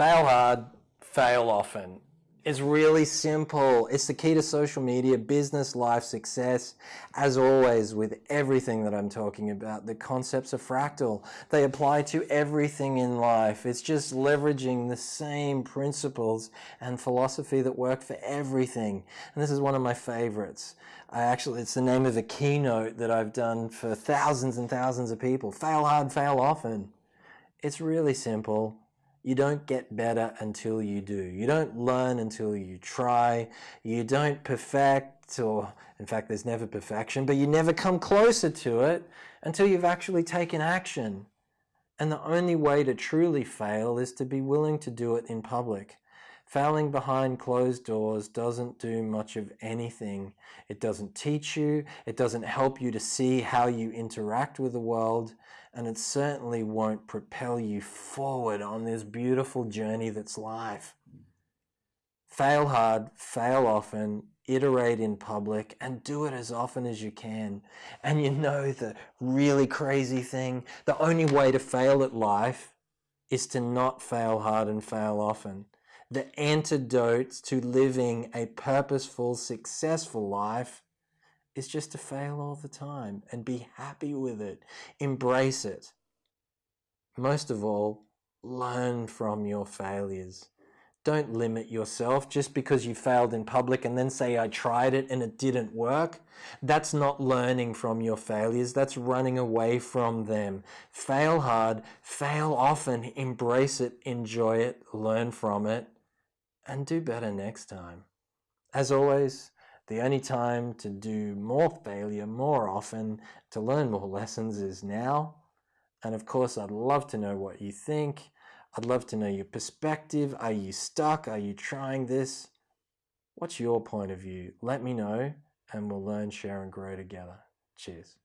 Fail hard, fail often. It's really simple. It's the key to social media, business, life, success. As always, with everything that I'm talking about, the concepts are fractal. They apply to everything in life. It's just leveraging the same principles and philosophy that work for everything. And this is one of my favorites. I actually, it's the name of a keynote that I've done for thousands and thousands of people. Fail hard, fail often. It's really simple. You don't get better until you do. You don't learn until you try. You don't perfect, or in fact, there's never perfection, but you never come closer to it until you've actually taken action. And the only way to truly fail is to be willing to do it in public. Failing behind closed doors doesn't do much of anything. It doesn't teach you, it doesn't help you to see how you interact with the world, and it certainly won't propel you forward on this beautiful journey that's life. Fail hard, fail often, iterate in public, and do it as often as you can. And you know the really crazy thing, the only way to fail at life is to not fail hard and fail often the antidote to living a purposeful, successful life is just to fail all the time and be happy with it. Embrace it. Most of all, learn from your failures. Don't limit yourself just because you failed in public and then say, I tried it and it didn't work. That's not learning from your failures. That's running away from them. Fail hard, fail often, embrace it, enjoy it, learn from it and do better next time. As always, the only time to do more failure more often, to learn more lessons is now. And of course, I'd love to know what you think. I'd love to know your perspective. Are you stuck? Are you trying this? What's your point of view? Let me know and we'll learn, share and grow together. Cheers.